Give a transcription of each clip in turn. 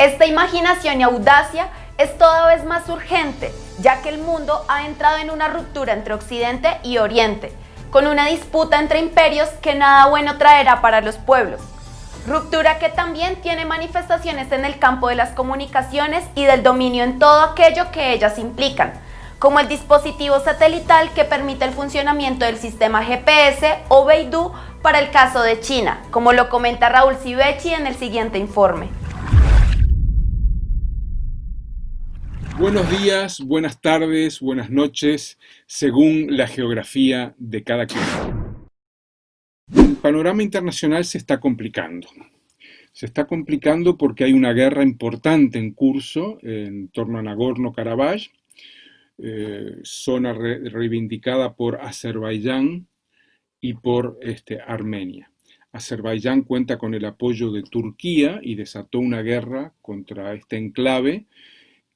Esta imaginación y audacia es toda vez más urgente, ya que el mundo ha entrado en una ruptura entre Occidente y Oriente, con una disputa entre imperios que nada bueno traerá para los pueblos. Ruptura que también tiene manifestaciones en el campo de las comunicaciones y del dominio en todo aquello que ellas implican, como el dispositivo satelital que permite el funcionamiento del sistema GPS o Beidou para el caso de China, como lo comenta Raúl Civechi en el siguiente informe. Buenos días, buenas tardes, buenas noches, según la geografía de cada quien. El panorama internacional se está complicando. Se está complicando porque hay una guerra importante en curso en torno a Nagorno-Karabaj, eh, zona reivindicada por Azerbaiyán y por este, Armenia. Azerbaiyán cuenta con el apoyo de Turquía y desató una guerra contra este enclave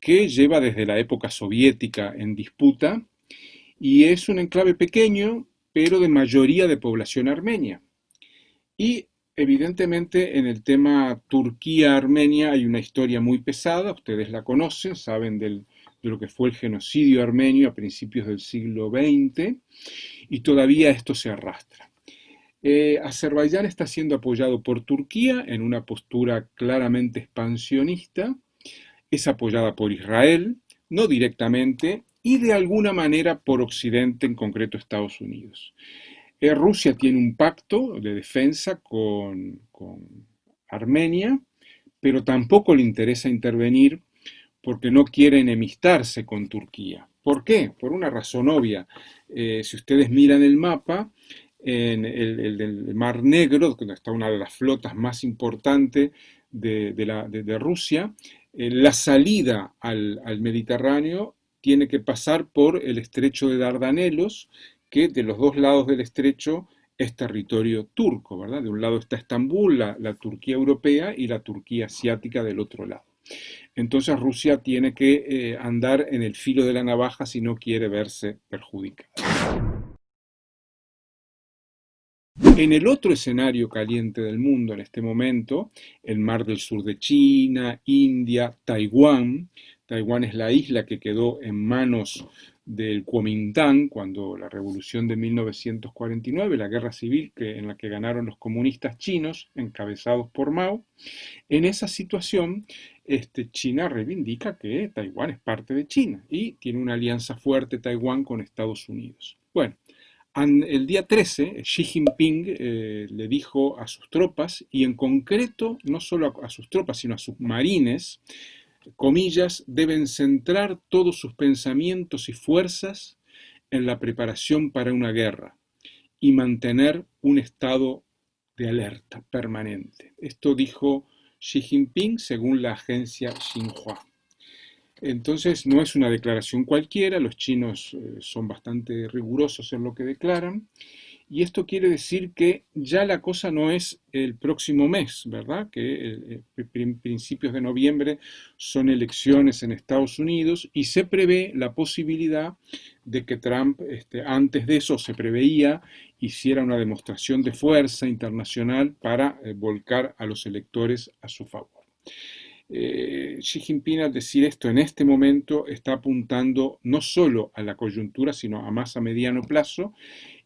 que lleva desde la época soviética en disputa y es un enclave pequeño, pero de mayoría de población armenia. Y evidentemente en el tema Turquía-Armenia hay una historia muy pesada, ustedes la conocen, saben de lo que fue el genocidio armenio a principios del siglo XX, y todavía esto se arrastra. Eh, Azerbaiyán está siendo apoyado por Turquía en una postura claramente expansionista, es apoyada por Israel, no directamente, y de alguna manera por Occidente, en concreto Estados Unidos. Eh, Rusia tiene un pacto de defensa con, con Armenia, pero tampoco le interesa intervenir porque no quiere enemistarse con Turquía. ¿Por qué? Por una razón obvia. Eh, si ustedes miran el mapa, en el, Mar Negro, donde está una de las flotas más importantes de, Rusia, eh, la salida al, Mediterráneo tiene que pasar por el estrecho de Dardanelos, que de los dos lados del estrecho es territorio turco, ¿verdad? De un lado está Estambul, la Turquía europea, y la Turquía asiática del otro lado. Entonces Rusia tiene que eh, andar en el filo de la navaja si no quiere verse perjudicada. En el otro escenario caliente del mundo en este momento, el mar del sur de China, India, Taiwán, Taiwán es la isla que quedó en manos del Kuomintang, cuando la revolución de 1949, la guerra civil que, en la que ganaron los comunistas chinos, encabezados por Mao, en esa situación este, China reivindica que Taiwán es parte de China y tiene una alianza fuerte Taiwán con Estados Unidos. Bueno, el día 13, Xi Jinping eh, le dijo a sus tropas, y en concreto no solo a sus tropas, sino a sus marines, comillas, deben centrar todos sus pensamientos y fuerzas en la preparación para una guerra y mantener un estado de alerta permanente. Esto dijo Xi Jinping según la agencia Xinhua. Entonces no es una declaración cualquiera, los chinos eh, son bastante rigurosos en lo que declaran y esto quiere decir que ya la cosa no es el próximo mes, ¿verdad? Que eh, eh, principios de noviembre son elecciones en Estados Unidos y se prevé la posibilidad de que Trump, este, antes de eso se preveía, hiciera una demostración de fuerza internacional para volcar a los electores a su favor. Xi Jinping al decir esto en este momento está apuntando no solo a la coyuntura, sino a más a mediano plazo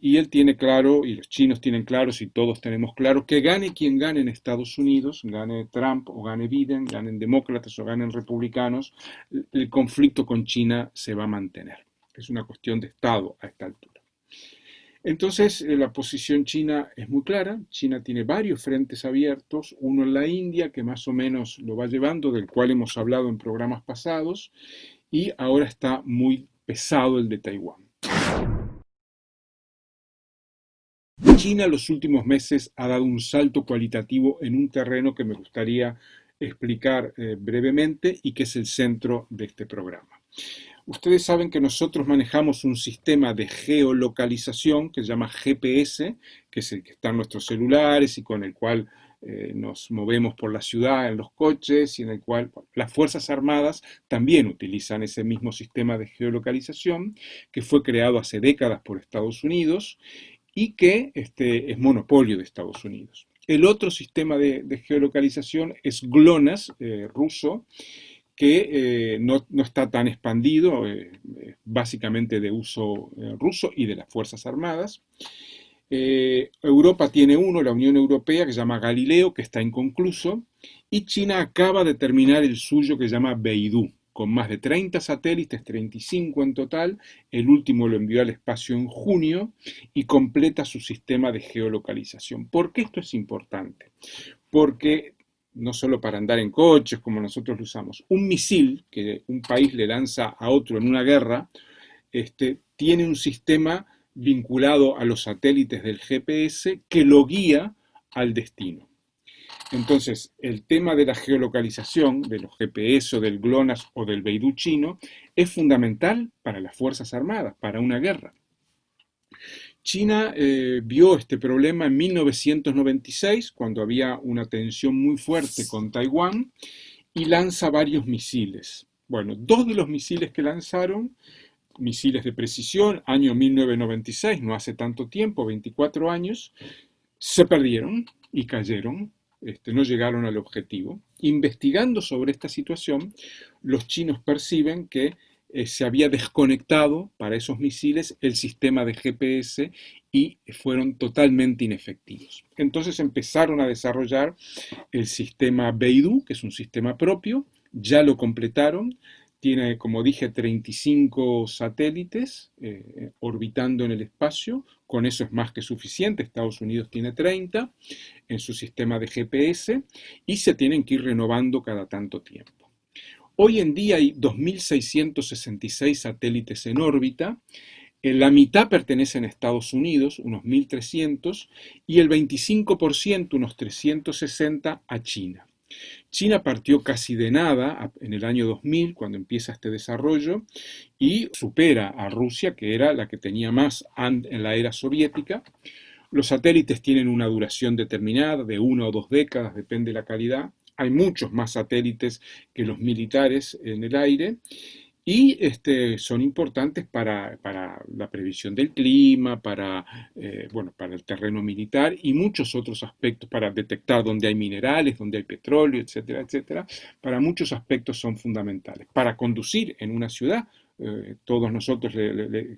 y él tiene claro, y los chinos tienen claro, y todos tenemos claro, que gane quien gane en Estados Unidos, gane Trump o gane Biden, ganen demócratas o ganen republicanos, el conflicto con China se va a mantener. Es una cuestión de Estado a esta altura. Entonces, eh, la posición china es muy clara. China tiene varios frentes abiertos, uno en la India, que más o menos lo va llevando, del cual hemos hablado en programas pasados, y ahora está muy pesado el de Taiwán. China en los últimos meses ha dado un salto cualitativo en un terreno que me gustaría explicar eh, brevemente y que es el centro de este programa. Ustedes saben que nosotros manejamos un sistema de geolocalización que se llama GPS, que es el que está en nuestros celulares y con el cual eh, nos movemos por la ciudad en los coches y en el cual las Fuerzas Armadas también utilizan ese mismo sistema de geolocalización que fue creado hace décadas por Estados Unidos y que este, es monopolio de Estados Unidos. El otro sistema de, geolocalización es GLONASS, eh, ruso, que eh, no, está tan expandido, eh, básicamente de uso ruso y de las Fuerzas Armadas. Europa tiene uno, la Unión Europea, que se llama Galileo, que está inconcluso, y China acaba de terminar el suyo que se llama Beidou con más de 30 satélites, 35 en total, el último lo envió al espacio en junio y completa su sistema de geolocalización. ¿Por qué esto es importante? Porque no solo para andar en coches como nosotros lo usamos, un misil que un país le lanza a otro en una guerra, este, tiene un sistema vinculado a los satélites del GPS que lo guía al destino. Entonces, el tema de la geolocalización, de los GPS o del GLONASS o del Beidou chino, es fundamental para las Fuerzas Armadas, para una guerra. China eh, vio este problema en 1996, cuando había una tensión muy fuerte con Taiwán, y lanza varios misiles. Bueno, dos de los misiles que lanzaron, misiles de precisión, año 1996, no hace tanto tiempo, 24 años, se perdieron y cayeron este, no llegaron al objetivo. Investigando sobre esta situación, los chinos perciben que eh, se había desconectado para esos misiles el sistema de GPS y fueron totalmente inefectivos. Entonces empezaron a desarrollar el sistema Beidou, que es un sistema propio, ya lo completaron, tiene, como dije, 35 satélites eh, orbitando en el espacio, con eso es más que suficiente, Estados Unidos tiene 30 en su sistema de GPS y se tienen que ir renovando cada tanto tiempo. Hoy en día hay 2.666 satélites en órbita, la mitad pertenecen a Estados Unidos, unos 1.300, y el 25%, unos 360, a China. China partió casi de nada en el año 2000, cuando empieza este desarrollo, y supera a Rusia, que era la que tenía más en la era soviética. Los satélites tienen una duración determinada, de una o dos décadas, depende de la calidad. Hay muchos más satélites que los militares en el aire y este, son importantes para, la previsión del clima, para, eh, bueno, para el terreno militar y muchos otros aspectos, para detectar dónde hay minerales, dónde hay petróleo, etcétera, etcétera. Para muchos aspectos son fundamentales. Para conducir en una ciudad, eh, todos nosotros,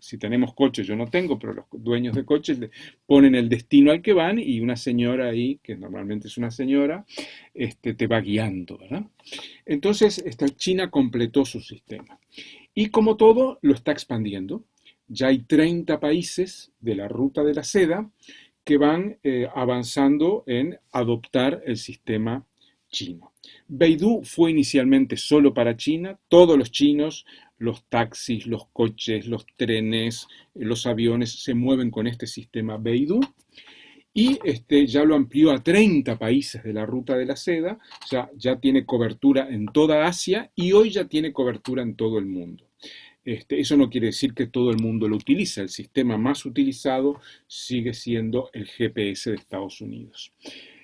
si tenemos coches, yo no tengo, pero los dueños de coches ponen el destino al que van y una señora ahí, que normalmente es una señora, este, te va guiando, ¿verdad? Entonces, esta China completó su sistema. Y como todo, lo está expandiendo. Ya hay 30 países de la ruta de la seda que van eh, avanzando en adoptar el sistema chino. Beidou fue inicialmente solo para China, todos los chinos los taxis, los coches, los trenes, los aviones se mueven con este sistema Beidou y este, ya lo amplió a 30 países de la ruta de la seda, ya tiene cobertura en toda Asia y hoy ya tiene cobertura en todo el mundo. Este, eso no quiere decir que todo el mundo lo utiliza, el sistema más utilizado sigue siendo el GPS de Estados Unidos.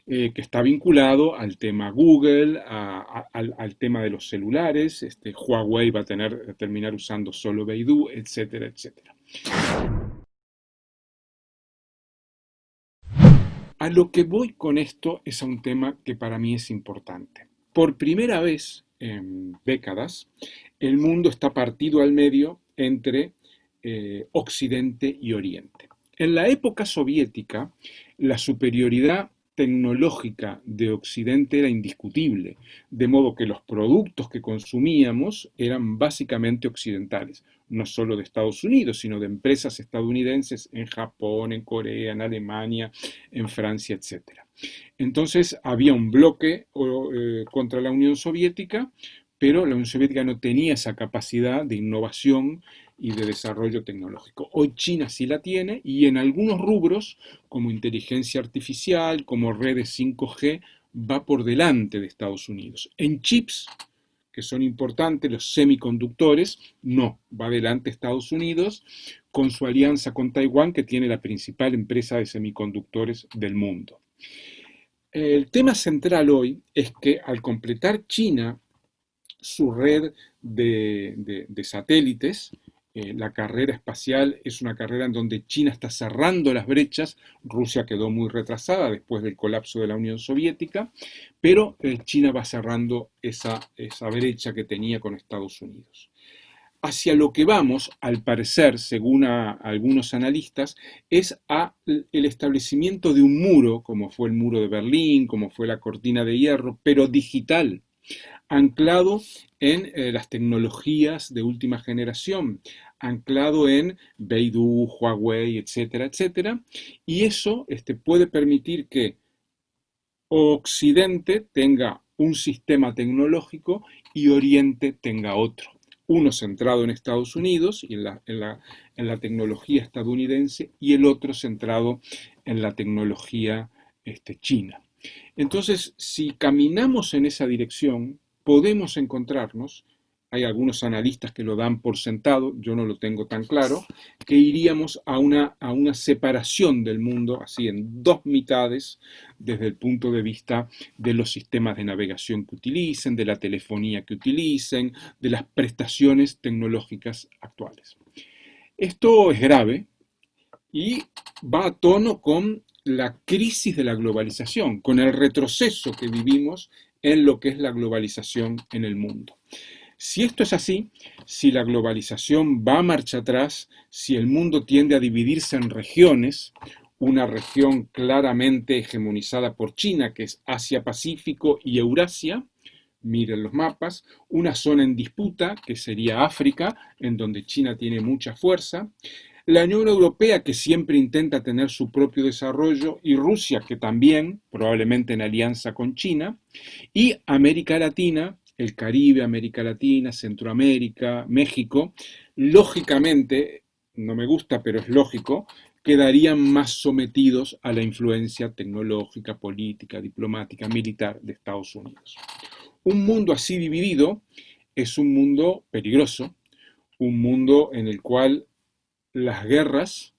Eh, que está vinculado al tema Google, al, tema de los celulares, este, Huawei va a tener, terminar usando solo Beidou, etcétera, etcétera. A lo que voy con esto es a un tema que para mí es importante. Por primera vez en décadas, el mundo está partido al medio entre eh, Occidente y Oriente. En la época soviética, la superioridad tecnológica de Occidente era indiscutible, de modo que los productos que consumíamos eran básicamente occidentales, no solo de Estados Unidos, sino de empresas estadounidenses en Japón, en Corea, en Alemania, en Francia, etc. Entonces había un bloque eh, contra la Unión Soviética, pero la Unión Soviética no tenía esa capacidad de innovación y de desarrollo tecnológico. Hoy China sí la tiene y en algunos rubros, como inteligencia artificial, como redes 5G, va por delante de Estados Unidos. En chips, que son importantes, los semiconductores, no, va adelante Estados Unidos con su alianza con Taiwán, que tiene la principal empresa de semiconductores del mundo. El tema central hoy es que al completar China su red de, de satélites, eh, la carrera espacial es una carrera en donde China está cerrando las brechas, Rusia quedó muy retrasada después del colapso de la Unión Soviética, pero eh, China va cerrando esa, esa brecha que tenía con Estados Unidos. Hacia lo que vamos, al parecer, según algunos analistas, es a el establecimiento de un muro, como fue el muro de Berlín, como fue la cortina de hierro, pero digital, anclado en eh, las tecnologías de última generación, anclado en Beidou, Huawei, etcétera, etcétera, y eso este, puede permitir que Occidente tenga un sistema tecnológico y Oriente tenga otro. Uno centrado en Estados Unidos y en la, en la, tecnología estadounidense y el otro centrado en la tecnología este, china. Entonces, si caminamos en esa dirección, podemos encontrarnos hay algunos analistas que lo dan por sentado, yo no lo tengo tan claro, que iríamos a una, a una separación del mundo, así en dos mitades, desde el punto de vista de los sistemas de navegación que utilicen, de la telefonía que utilicen, de las prestaciones tecnológicas actuales. Esto es grave y va a tono con la crisis de la globalización, con el retroceso que vivimos en lo que es la globalización en el mundo. Si esto es así, si la globalización va a marcha atrás, si el mundo tiende a dividirse en regiones, una región claramente hegemonizada por China, que es Asia-Pacífico y Eurasia, miren los mapas, una zona en disputa, que sería África, en donde China tiene mucha fuerza, la Unión Europea, que siempre intenta tener su propio desarrollo, y Rusia, que también, probablemente en alianza con China, y América Latina, el Caribe, América Latina, Centroamérica, México, lógicamente, no me gusta, pero es lógico, quedarían más sometidos a la influencia tecnológica, política, diplomática, militar de Estados Unidos. Un mundo así dividido es un mundo peligroso, un mundo en el cual las guerras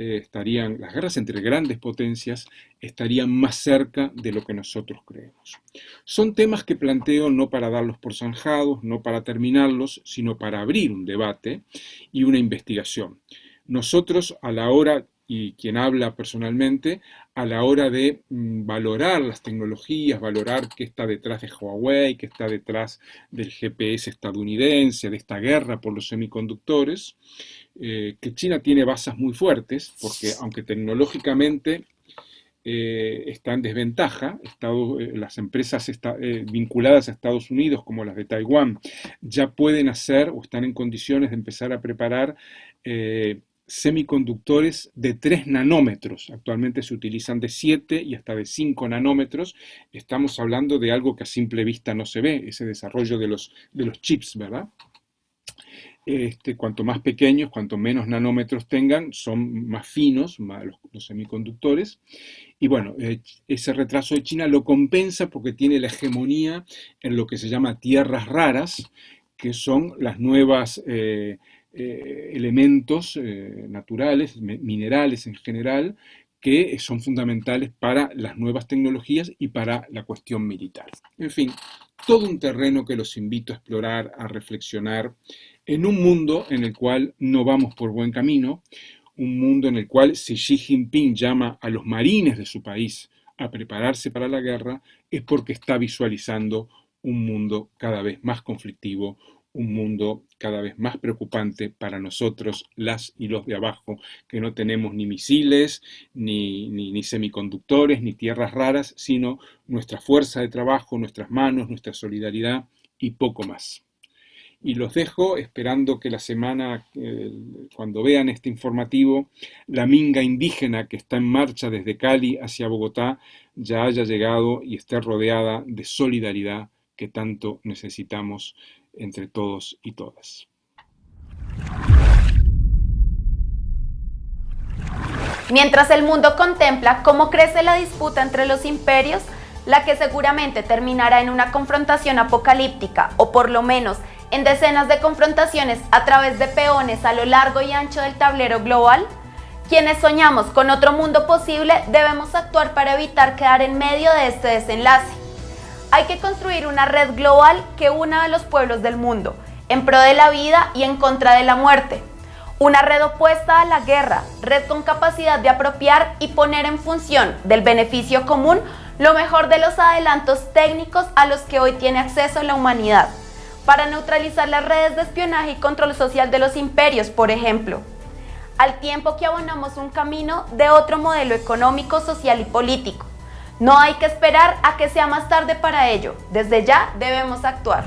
eh, estarían, las guerras entre grandes potencias estarían más cerca de lo que nosotros creemos. Son temas que planteo no para darlos por zanjados, no para terminarlos, sino para abrir un debate y una investigación. Nosotros a la hora y quien habla personalmente, a la hora de mm, valorar las tecnologías, valorar qué está detrás de Huawei, qué está detrás del GPS estadounidense, de esta guerra por los semiconductores, eh, que China tiene bases muy fuertes, porque aunque tecnológicamente eh, está en desventaja, eh, las empresas vinculadas a Estados Unidos, como las de Taiwán, ya pueden hacer o están en condiciones de empezar a preparar semiconductores de 3 nanómetros. Actualmente se utilizan de 7 y hasta de 5 nanómetros. Estamos hablando de algo que a simple vista no se ve, ese desarrollo de los, de los chips, ¿verdad? Este, cuanto más pequeños, cuanto menos nanómetros tengan, son más finos los, semiconductores. Y bueno, eh, ese retraso de China lo compensa porque tiene la hegemonía en lo que se llama tierras raras, que son las nuevas eh, eh, elementos naturales, minerales en general, que son fundamentales para las nuevas tecnologías y para la cuestión militar. En fin, todo un terreno que los invito a explorar, a reflexionar en un mundo en el cual no vamos por buen camino, un mundo en el cual si Xi Jinping llama a los marines de su país a prepararse para la guerra, es porque está visualizando un mundo cada vez más conflictivo, un mundo cada vez más preocupante para nosotros, las y los de abajo, que no tenemos ni misiles, ni, ni, semiconductores, ni tierras raras, sino nuestra fuerza de trabajo, nuestras manos, nuestra solidaridad y poco más. Y los dejo esperando que la semana, eh, cuando vean este informativo, la minga indígena que está en marcha desde Cali hacia Bogotá ya haya llegado y esté rodeada de solidaridad que tanto necesitamos entre todos y todas. Mientras el mundo contempla cómo crece la disputa entre los imperios, la que seguramente terminará en una confrontación apocalíptica o por lo menos en decenas de confrontaciones a través de peones a lo largo y ancho del tablero global? Quienes soñamos con otro mundo posible debemos actuar para evitar quedar en medio de este desenlace. Hay que construir una red global que una a los pueblos del mundo, en pro de la vida y en contra de la muerte. Una red opuesta a la guerra, red con capacidad de apropiar y poner en función del beneficio común lo mejor de los adelantos técnicos a los que hoy tiene acceso la humanidad, para neutralizar las redes de espionaje y control social de los imperios, por ejemplo, al tiempo que abonamos un camino de otro modelo económico, social y político. No hay que esperar a que sea más tarde para ello, desde ya debemos actuar.